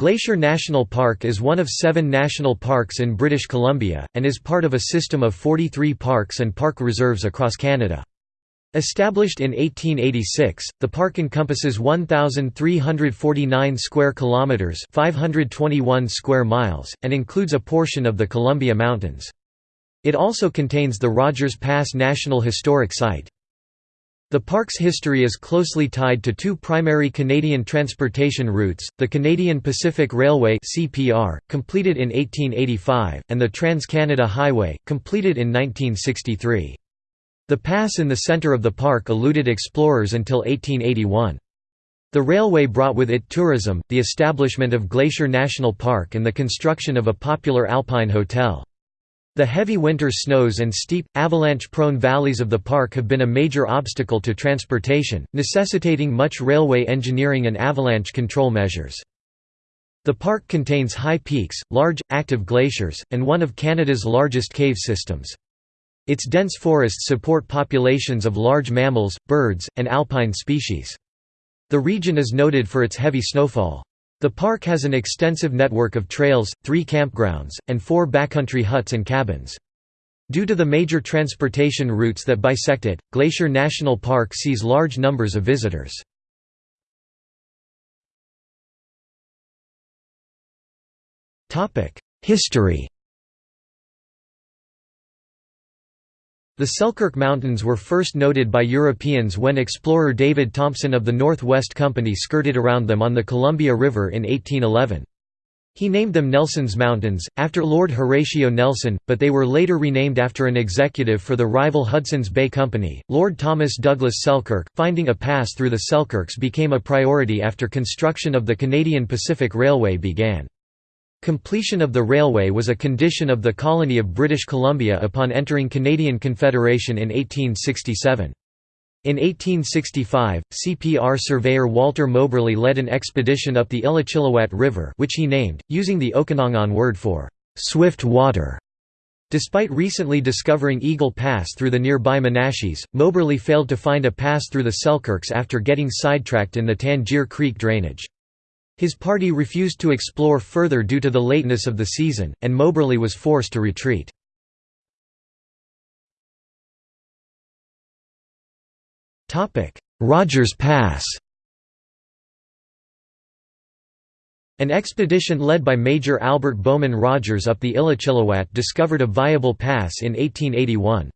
Glacier National Park is one of seven national parks in British Columbia, and is part of a system of 43 parks and park reserves across Canada. Established in 1886, the park encompasses 1349 square kilometers, 521 square miles, and includes a portion of the Columbia Mountains. It also contains the Rogers Pass National Historic Site. The park's history is closely tied to two primary Canadian transportation routes, the Canadian Pacific Railway (CPR), completed in 1885, and the Trans-Canada Highway, completed in 1963. The pass in the centre of the park eluded explorers until 1881. The railway brought with it tourism, the establishment of Glacier National Park and the construction of a popular alpine hotel. The heavy winter snows and steep, avalanche-prone valleys of the park have been a major obstacle to transportation, necessitating much railway engineering and avalanche control measures. The park contains high peaks, large, active glaciers, and one of Canada's largest cave systems. Its dense forests support populations of large mammals, birds, and alpine species. The region is noted for its heavy snowfall. The park has an extensive network of trails, three campgrounds, and four backcountry huts and cabins. Due to the major transportation routes that bisect it, Glacier National Park sees large numbers of visitors. History The Selkirk Mountains were first noted by Europeans when explorer David Thompson of the North West Company skirted around them on the Columbia River in 1811. He named them Nelson's Mountains, after Lord Horatio Nelson, but they were later renamed after an executive for the rival Hudson's Bay Company. Lord Thomas Douglas Selkirk, finding a pass through the Selkirks became a priority after construction of the Canadian Pacific Railway began. Completion of the railway was a condition of the colony of British Columbia upon entering Canadian Confederation in 1867. In 1865, CPR surveyor Walter Moberly led an expedition up the Illecillewaet River which he named, using the Okanagan word for «swift water». Despite recently discovering Eagle Pass through the nearby Monashees, Moberly failed to find a pass through the Selkirks after getting sidetracked in the Tangier Creek drainage. His party refused to explore further due to the lateness of the season, and Moberly was forced to retreat. Rogers Pass An expedition led by Major Albert Bowman Rogers up the Illecillewaet discovered a viable pass in 1881.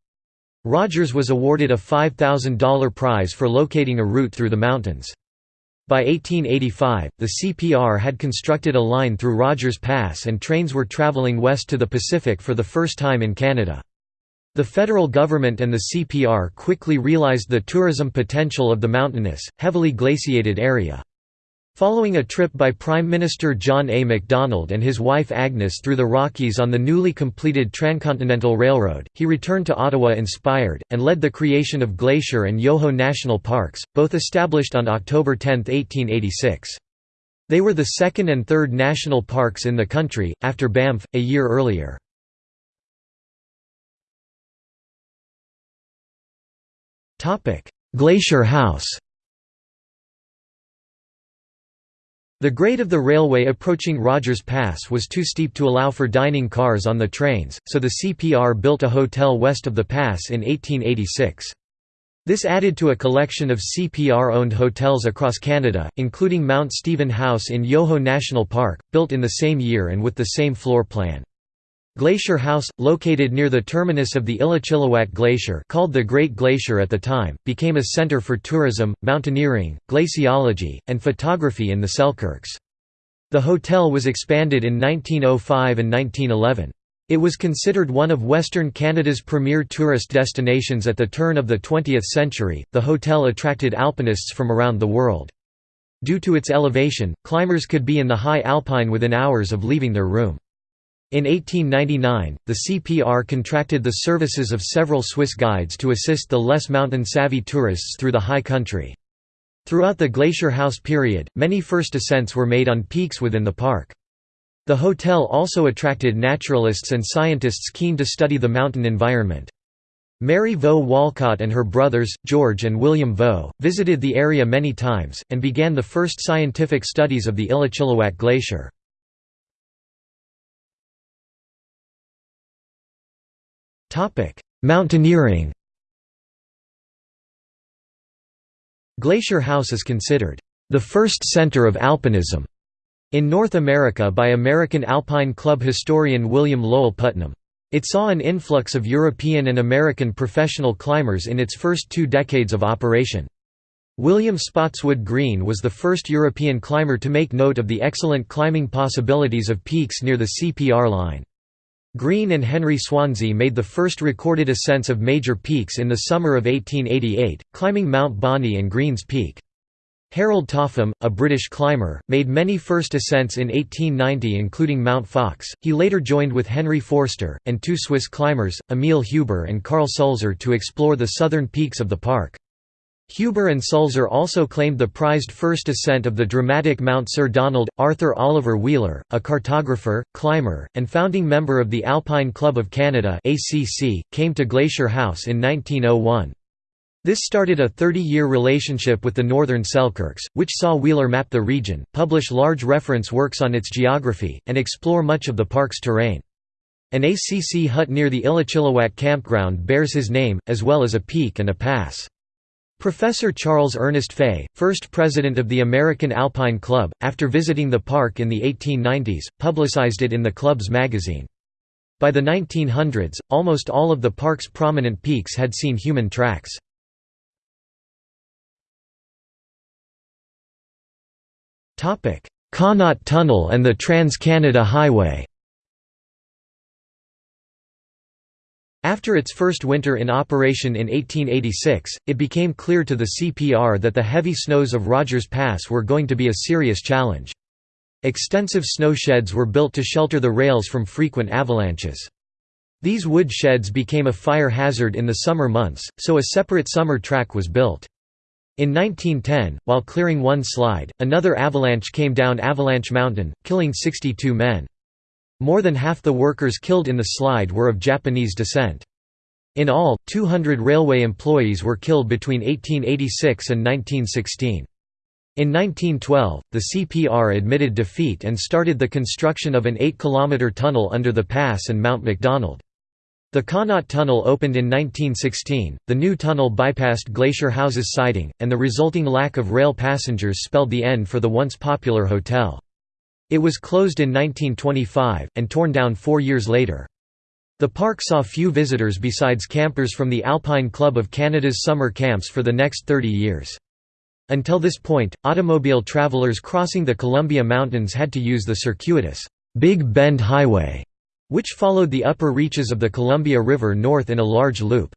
Rogers was awarded a $5,000 prize for locating a route through the mountains. By 1885, the CPR had constructed a line through Rogers Pass and trains were traveling west to the Pacific for the first time in Canada. The federal government and the CPR quickly realized the tourism potential of the mountainous, heavily glaciated area. Following a trip by Prime Minister John A. Macdonald and his wife Agnes through the Rockies on the newly completed Transcontinental Railroad, he returned to Ottawa inspired, and led the creation of Glacier and Yoho National Parks, both established on October 10, 1886. They were the second and third national parks in the country, after Banff, a year earlier. Glacier House The grade of the railway approaching Rogers Pass was too steep to allow for dining cars on the trains, so the CPR built a hotel west of the pass in 1886. This added to a collection of CPR-owned hotels across Canada, including Mount Stephen House in Yoho National Park, built in the same year and with the same floor plan. Glacier House, located near the terminus of the Illecillewaet Glacier called the Great Glacier at the time, became a center for tourism, mountaineering, glaciology, and photography in the Selkirks. The hotel was expanded in 1905 and 1911. It was considered one of Western Canada's premier tourist destinations at the turn of the 20th century. The hotel attracted alpinists from around the world. Due to its elevation, climbers could be in the high alpine within hours of leaving their room. In 1899, the CPR contracted the services of several Swiss guides to assist the less mountain-savvy tourists through the high country. Throughout the Glacier House period, many first ascents were made on peaks within the park. The hotel also attracted naturalists and scientists keen to study the mountain environment. Mary Vaux Walcott and her brothers, George and William Vaux, visited the area many times, and began the first scientific studies of the Illecillewaet Glacier. Mountaineering Glacier House is considered the first center of alpinism in North America by American Alpine Club historian William Lowell Putnam. It saw an influx of European and American professional climbers in its first two decades of operation. William Spotswood Green was the first European climber to make note of the excellent climbing possibilities of peaks near the CPR line. Green and Henry Swanzy made the first recorded ascents of major peaks in the summer of 1888, climbing Mount Bonney and Green's Peak. Harold Topham, a British climber, made many first ascents in 1890 including Mount Fox. He later joined with Henry Forster, and two Swiss climbers, Emil Huber and Karl Sulzer to explore the southern peaks of the park. Huber and Sulzer also claimed the prized first ascent of the dramatic Mount Sir Donald. Arthur Oliver Wheeler, a cartographer, climber, and founding member of the Alpine Club of Canada came to Glacier House in 1901. This started a 30-year relationship with the Northern Selkirks, which saw Wheeler map the region, publish large reference works on its geography, and explore much of the park's terrain. An ACC hut near the Illecillewaet campground bears his name, as well as a peak and a pass. Professor Charles Ernest Fay, first president of the American Alpine Club, after visiting the park in the 1890s, publicized it in the club's magazine. By the 1900s, almost all of the park's prominent peaks had seen human tracks. Connaught Tunnel and the Trans-Canada Highway After its first winter in operation in 1886, it became clear to the CPR that the heavy snows of Rogers Pass were going to be a serious challenge. Extensive snow sheds were built to shelter the rails from frequent avalanches. These wood sheds became a fire hazard in the summer months, so a separate summer track was built. In 1910, while clearing one slide, another avalanche came down Avalanche Mountain, killing 62 men. More than half the workers killed in the slide were of Japanese descent. In all, 200 railway employees were killed between 1886 and 1916. In 1912, the CPR admitted defeat and started the construction of an 8-kilometre tunnel under the pass and Mount Macdonald. The Connaught Tunnel opened in 1916. The new tunnel bypassed Glacier House's siding, and the resulting lack of rail passengers spelled the end for the once popular hotel. It was closed in 1925, and torn down four years later. The park saw few visitors besides campers from the Alpine Club of Canada's summer camps for the next 30 years. Until this point, automobile travelers crossing the Columbia Mountains had to use the circuitous, Big Bend Highway, which followed the upper reaches of the Columbia River north in a large loop.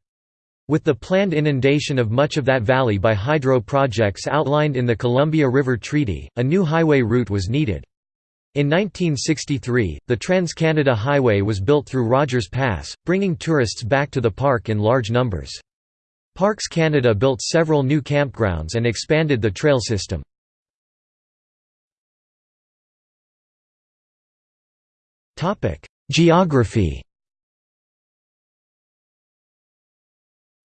With the planned inundation of much of that valley by hydro projects outlined in the Columbia River Treaty, a new highway route was needed. In 1963, the Trans-Canada Highway was built through Rogers Pass, bringing tourists back to the park in large numbers. Parks Canada built several new campgrounds and expanded the trail system. Geography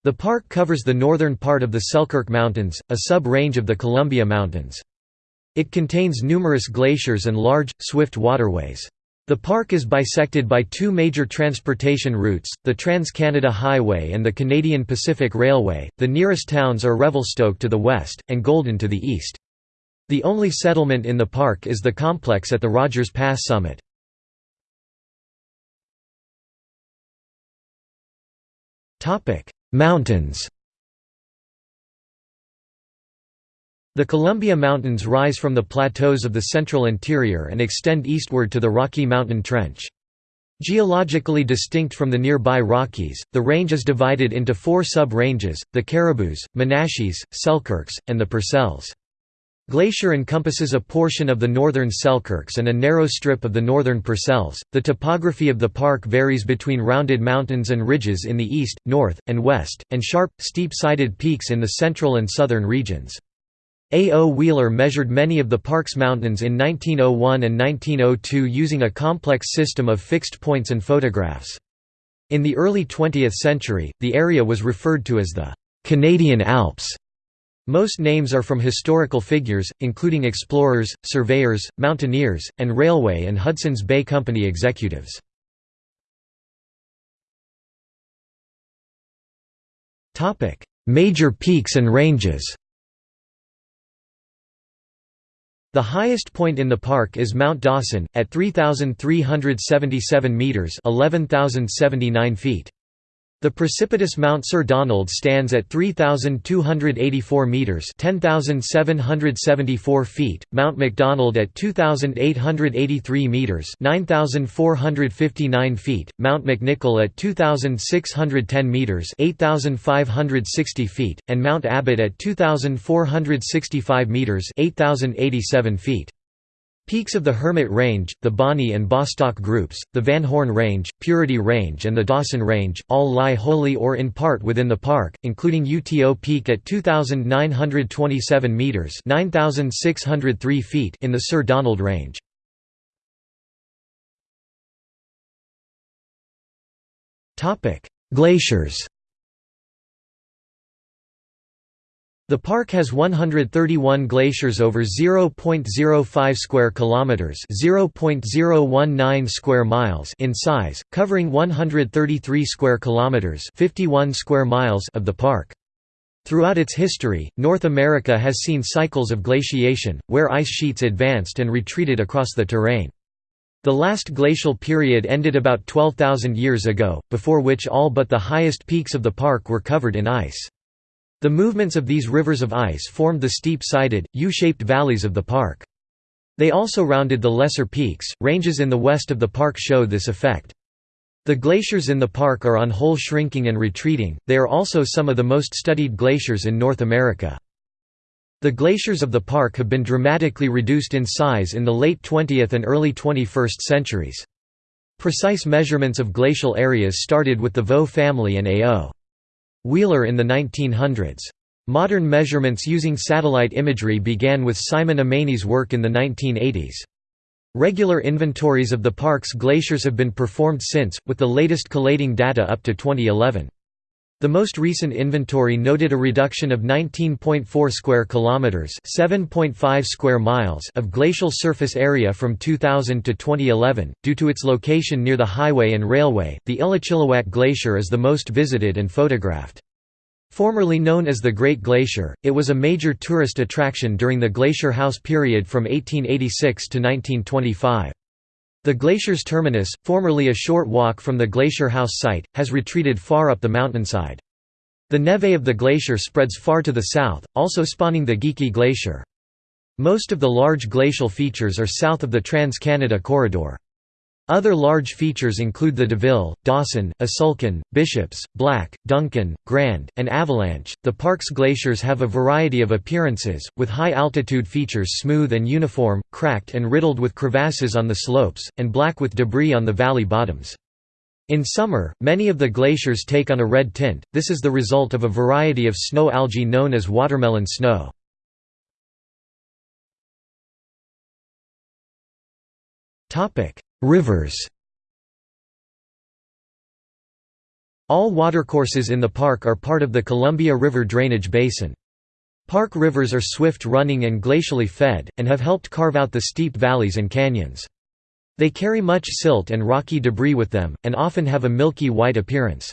The park covers the northern part of the Selkirk Mountains, a sub-range of the Columbia Mountains. It contains numerous glaciers and large, swift waterways. The park is bisected by two major transportation routes, the Trans-Canada Highway and the Canadian Pacific Railway. The nearest towns are Revelstoke to the west, and Golden to the east. The only settlement in the park is the complex at the Rogers Pass summit. Mountains The Columbia Mountains rise from the plateaus of the central interior and extend eastward to the Rocky Mountain Trench. Geologically distinct from the nearby Rockies, the range is divided into four sub-ranges, the Caribous, Monashees, Selkirks, and the Purcells. Glacier encompasses a portion of the northern Selkirks and a narrow strip of the northern Purcells. The topography of the park varies between rounded mountains and ridges in the east, north, and west, and sharp, steep-sided peaks in the central and southern regions. A. O. Wheeler measured many of the park's mountains in 1901 and 1902 using a complex system of fixed points and photographs. In the early 20th century, the area was referred to as the Canadian Alps. Most names are from historical figures, including explorers, surveyors, mountaineers, and railway and Hudson's Bay Company executives. Major peaks and ranges The highest point in the park is Mount Dawson, at 3,377 metres 11,079 feet. The precipitous Mount Sir Donald stands at 3,284 metres 10,774 feet, Mount Macdonald at 2,883 metres 9,459 feet, Mount McNicoll at 2,610 metres 8,560 feet, and Mount Abbott at 2,465 metres 8,087 feet. Peaks of the Hermit Range, the Bonney and Bostock groups, the Van Horne Range, Purity Range and the Dawson Range, all lie wholly or in part within the park, including UTO Peak at 2,927 metres 9,603 feet in the Sir Donald Range. Glaciers The park has 131 glaciers over 0.05 square kilometers, 0.019 square miles in size, covering 133 square kilometers, 51 square miles of the park. Throughout its history, North America has seen cycles of glaciation, where ice sheets advanced and retreated across the terrain. The last glacial period ended about 12,000 years ago, before which all but the highest peaks of the park were covered in ice. The movements of these rivers of ice formed the steep-sided, U-shaped valleys of the park. They also rounded the lesser peaks. Ranges in the west of the park show this effect. The glaciers in the park are on whole shrinking and retreating, they are also some of the most studied glaciers in North America. The glaciers of the park have been dramatically reduced in size in the late 20th and early 21st centuries. Precise measurements of glacial areas started with the Vaux family and A.O. Wheeler in the 1900s. Modern measurements using satellite imagery began with Simon Ommanney's work in the 1980s. Regular inventories of the park's glaciers have been performed since, with the latest collating data up to 2011. The most recent inventory noted a reduction of 19.4 square kilometers, 7.5 square miles of glacial surface area from 2000 to 2011 due to its location near the highway and railway. The Illecillewaet Glacier is the most visited and photographed. Formerly known as the Great Glacier, it was a major tourist attraction during the Glacier House period from 1886 to 1925. The glacier's terminus, formerly a short walk from the Glacier House site, has retreated far up the mountainside. The neve of the glacier spreads far to the south, also spawning the Geekie Glacier. Most of the large glacial features are south of the Trans-Canada Corridor. Other large features include the Deville, Dawson, Asulkan, Bishops, Black, Duncan, Grand, and Avalanche. The park's glaciers have a variety of appearances, with high altitude features smooth and uniform, cracked and riddled with crevasses on the slopes, and black with debris on the valley bottoms. In summer, many of the glaciers take on a red tint, this is the result of a variety of snow algae known as watermelon snow. Rivers All watercourses in the park are part of the Columbia River drainage basin. Park rivers are swift-running and glacially fed, and have helped carve out the steep valleys and canyons. They carry much silt and rocky debris with them, and often have a milky white appearance.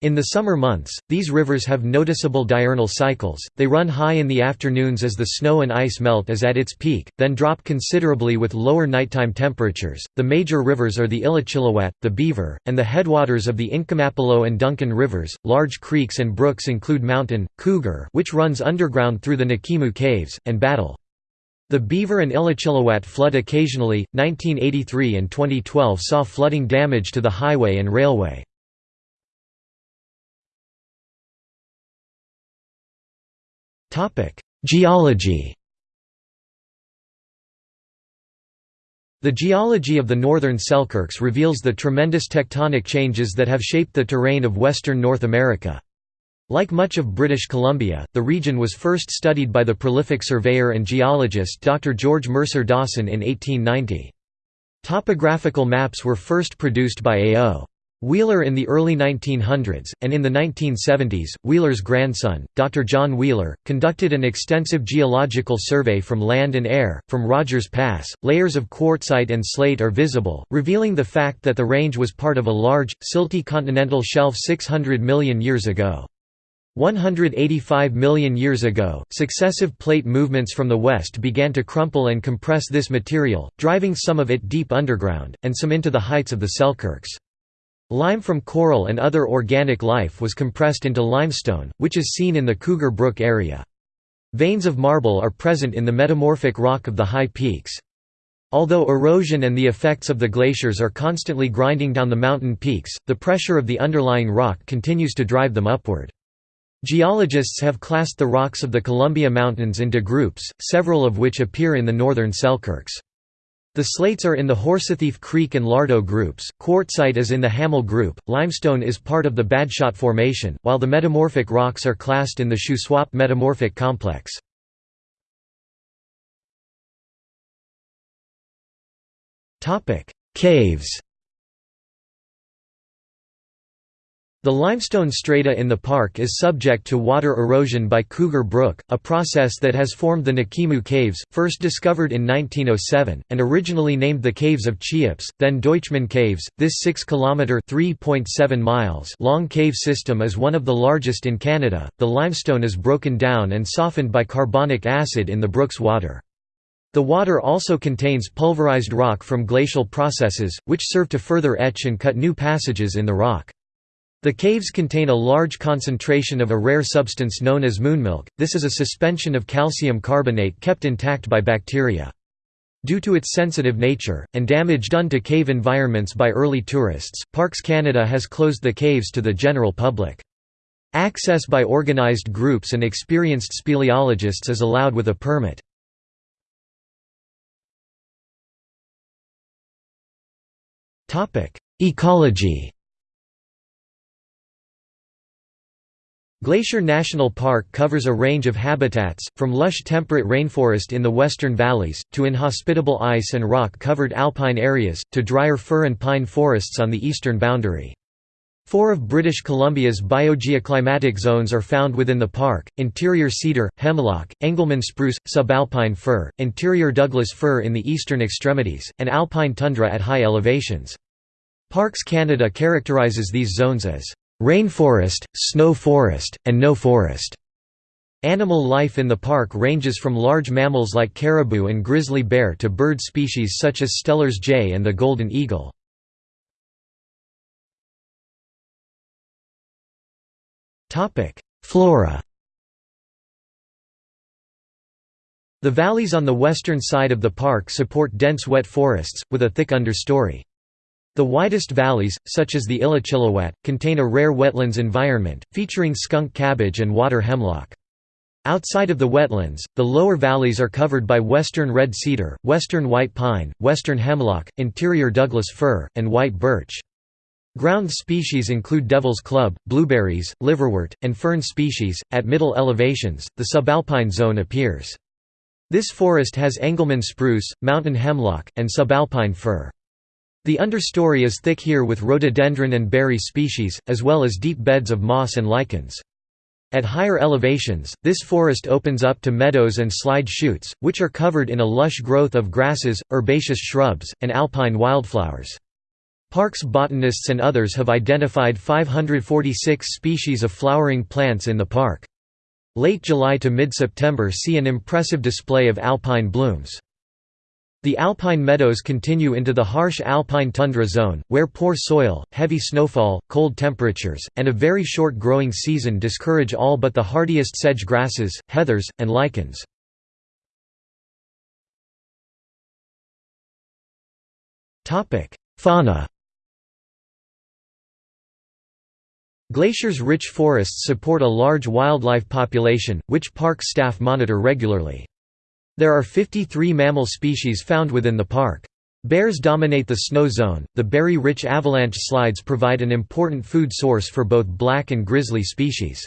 In the summer months, these rivers have noticeable diurnal cycles, they run high in the afternoons as the snow and ice melt is at its peak, then drop considerably with lower nighttime temperatures. The major rivers are the Illecillewaet, the Beaver, and the headwaters of the Incomappleux and Duncan rivers. Large creeks and brooks include Mountain, Cougar, which runs underground through the Nakimu Caves, and Battle. The Beaver and Illecillewaet flood occasionally. 1983 and 2012 saw flooding damage to the highway and railway. Geology The geology of the northern Selkirks reveals the tremendous tectonic changes that have shaped the terrain of western North America. Like much of British Columbia, the region was first studied by the prolific surveyor and geologist Dr. George Mercer Dawson in 1890. Topographical maps were first produced by A.O. Wheeler in the early 1900s, and in the 1970s, Wheeler's grandson, Dr. John Wheeler, conducted an extensive geological survey from land and air. From Rogers Pass, layers of quartzite and slate are visible, revealing the fact that the range was part of a large, silty continental shelf 600 million years ago. 185 million years ago, successive plate movements from the west began to crumple and compress this material, driving some of it deep underground, and some into the heights of the Selkirks. Lime from coral and other organic life was compressed into limestone, which is seen in the Cougar Brook area. Veins of marble are present in the metamorphic rock of the high peaks. Although erosion and the effects of the glaciers are constantly grinding down the mountain peaks, the pressure of the underlying rock continues to drive them upward. Geologists have classed the rocks of the Columbia Mountains into groups, several of which appear in the northern Selkirks. The slates are in the Horsethief Creek and Lardeau groups, quartzite is in the Hamill group, limestone is part of the Badshot Formation, while the metamorphic rocks are classed in the Shuswap metamorphic complex. Caves The limestone strata in the park is subject to water erosion by Cougar Brook, a process that has formed the Nakimu Caves, first discovered in 1907, and originally named the Caves of Cheops, then Deutschmann Caves. This 6 km (3.7 miles) long cave system is one of the largest in Canada. The limestone is broken down and softened by carbonic acid in the brook's water. The water also contains pulverized rock from glacial processes, which serve to further etch and cut new passages in the rock. The caves contain a large concentration of a rare substance known as moonmilk, this is a suspension of calcium carbonate kept intact by bacteria. Due to its sensitive nature, and damage done to cave environments by early tourists, Parks Canada has closed the caves to the general public. Access by organized groups and experienced speleologists is allowed with a permit. Ecology Glacier National Park covers a range of habitats, from lush temperate rainforest in the western valleys, to inhospitable ice and rock-covered alpine areas, to drier fir and pine forests on the eastern boundary. Four of British Columbia's biogeoclimatic zones are found within the park, interior cedar, hemlock, Engelmann spruce, subalpine fir, interior Douglas fir in the eastern extremities, and alpine tundra at high elevations. Parks Canada characterises these zones as rainforest, snow forest, and no forest. Animal life in the park ranges from large mammals like caribou and grizzly bear to bird species such as Steller's jay and the golden eagle. Flora The valleys on the western side of the park support dense wet forests, with a thick understory. The widest valleys, such as the Illecillewaet, contain a rare wetlands environment, featuring skunk cabbage and water hemlock. Outside of the wetlands, the lower valleys are covered by western red cedar, western white pine, western hemlock, interior Douglas fir, and white birch. Ground species include devil's club, blueberries, liverwort, and fern species. At middle elevations, the subalpine zone appears. This forest has Engelmann spruce, mountain hemlock, and subalpine fir. The understory is thick here with rhododendron and berry species, as well as deep beds of moss and lichens. At higher elevations, this forest opens up to meadows and slide chutes, which are covered in a lush growth of grasses, herbaceous shrubs, and alpine wildflowers. Parks botanists and others have identified 546 species of flowering plants in the park. Late July to mid-September see an impressive display of alpine blooms. The alpine meadows continue into the harsh alpine tundra zone, where poor soil, heavy snowfall, cold temperatures, and a very short growing season discourage all but the hardiest sedge grasses, heathers, and lichens. Fauna Glacier's rich forests support a large wildlife population, which park staff monitor regularly. There are 53 mammal species found within the park. Bears dominate the snow zone. The berry-rich avalanche slides provide an important food source for both black and grizzly species.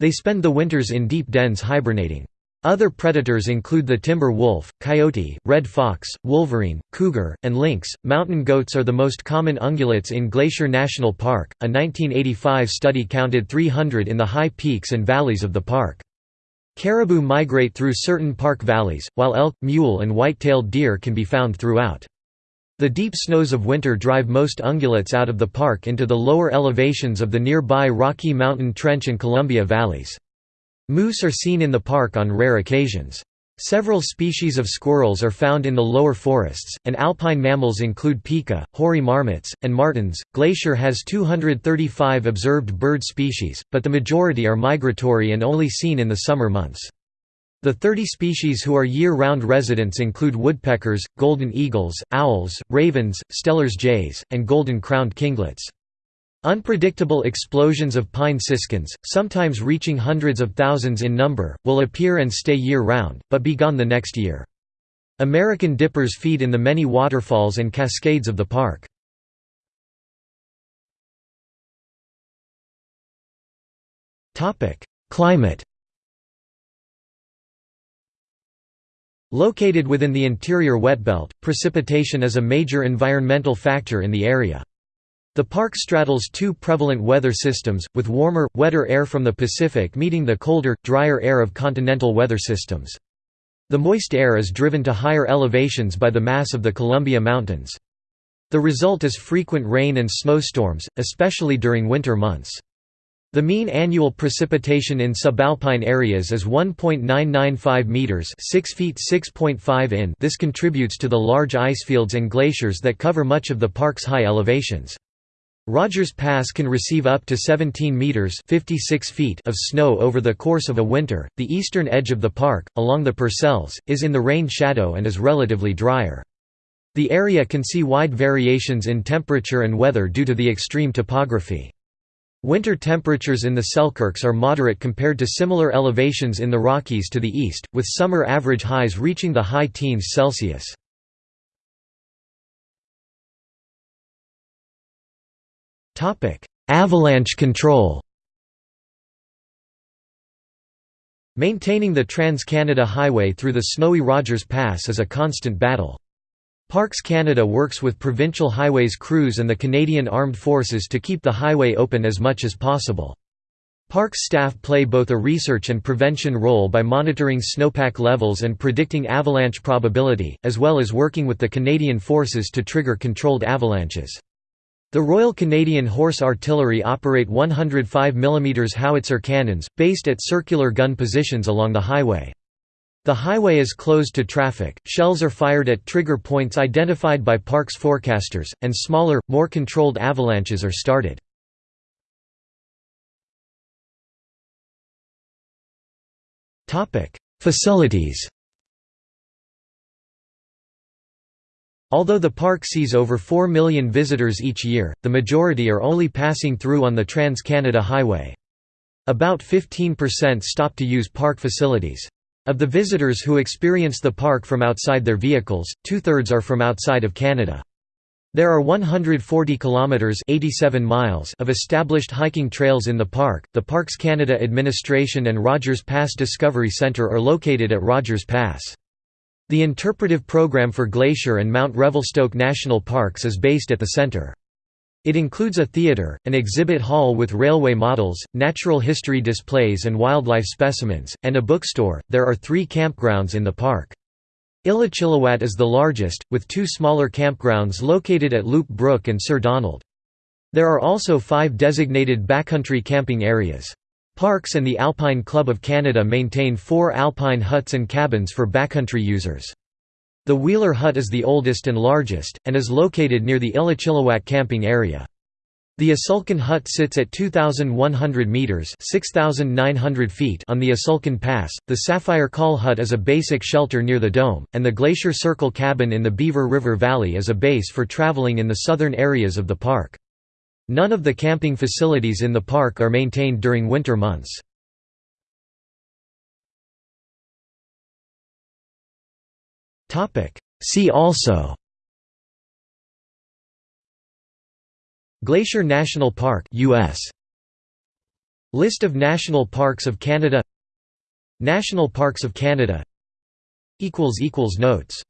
They spend the winters in deep dens hibernating. Other predators include the timber wolf, coyote, red fox, wolverine, cougar, and lynx. Mountain goats are the most common ungulates in Glacier National Park. A 1985 study counted 300 in the high peaks and valleys of the park. Caribou migrate through certain park valleys, while elk, mule, and white-tailed deer can be found throughout. The deep snows of winter drive most ungulates out of the park into the lower elevations of the nearby Rocky Mountain Trench and Columbia valleys. Moose are seen in the park on rare occasions. Several species of squirrels are found in the lower forests, and alpine mammals include pika, hoary marmots, and martens. Glacier has 235 observed bird species, but the majority are migratory and only seen in the summer months. The 30 species who are year-round residents include woodpeckers, golden eagles, owls, ravens, Steller's jays, and golden-crowned kinglets. Unpredictable explosions of pine siskins, sometimes reaching hundreds of thousands in number, will appear and stay year-round, but be gone the next year. American dippers feed in the many waterfalls and cascades of the park. Climate Located within the interior wetbelt, precipitation is a major environmental factor in the area. The park straddles two prevalent weather systems, with warmer, wetter air from the Pacific meeting the colder, drier air of continental weather systems. The moist air is driven to higher elevations by the mass of the Columbia Mountains. The result is frequent rain and snowstorms, especially during winter months. The mean annual precipitation in subalpine areas is 1.995 meters, 6 feet 6.5 in. This contributes to the large ice fields and glaciers that cover much of the park's high elevations. Rogers Pass can receive up to 17 meters (56 feet) of snow over the course of a winter. The eastern edge of the park, along the Purcells, is in the rain shadow and is relatively drier. The area can see wide variations in temperature and weather due to the extreme topography. Winter temperatures in the Selkirks are moderate compared to similar elevations in the Rockies to the east, with summer average highs reaching the high teens Celsius. Avalanche control Maintaining the Trans-Canada Highway through the snowy Rogers Pass is a constant battle. Parks Canada works with provincial highways crews and the Canadian Armed Forces to keep the highway open as much as possible. Parks staff play both a research and prevention role by monitoring snowpack levels and predicting avalanche probability, as well as working with the Canadian Forces to trigger controlled avalanches. The Royal Canadian Horse Artillery operate 105 mm howitzer cannons, based at circular gun positions along the highway. The highway is closed to traffic, shells are fired at trigger points identified by parks forecasters, and smaller, more controlled avalanches are started. Facilities Although the park sees over 4 million visitors each year, the majority are only passing through on the Trans-Canada Highway. About 15% stop to use park facilities. Of the visitors who experience the park from outside their vehicles, two-thirds are from outside of Canada. There are 140 kilometers (87 miles) of established hiking trails in the park. The Parks Canada Administration and Rogers Pass Discovery Centre are located at Rogers Pass. The interpretive program for Glacier and Mount Revelstoke National Parks is based at the center. It includes a theater, an exhibit hall with railway models, natural history displays and wildlife specimens, and a bookstore. There are three campgrounds in the park. Illecillewaet is the largest, with two smaller campgrounds located at Loop Brook and Sir Donald. There are also five designated backcountry camping areas. Parks and the Alpine Club of Canada maintain four alpine huts and cabins for backcountry users. The Wheeler Hut is the oldest and largest, and is located near the Illecillewaet camping area. The Asulkan Hut sits at 2,100 metres (6,900 feet on the Asulkan Pass, the Sapphire Col Hut is a basic shelter near the dome, and the Glacier Circle Cabin in the Beaver River Valley is a base for travelling in the southern areas of the park. None of the camping facilities in the park are maintained during winter months. See also Glacier National Park US List of national parks of Canada National Parks of Canada Notes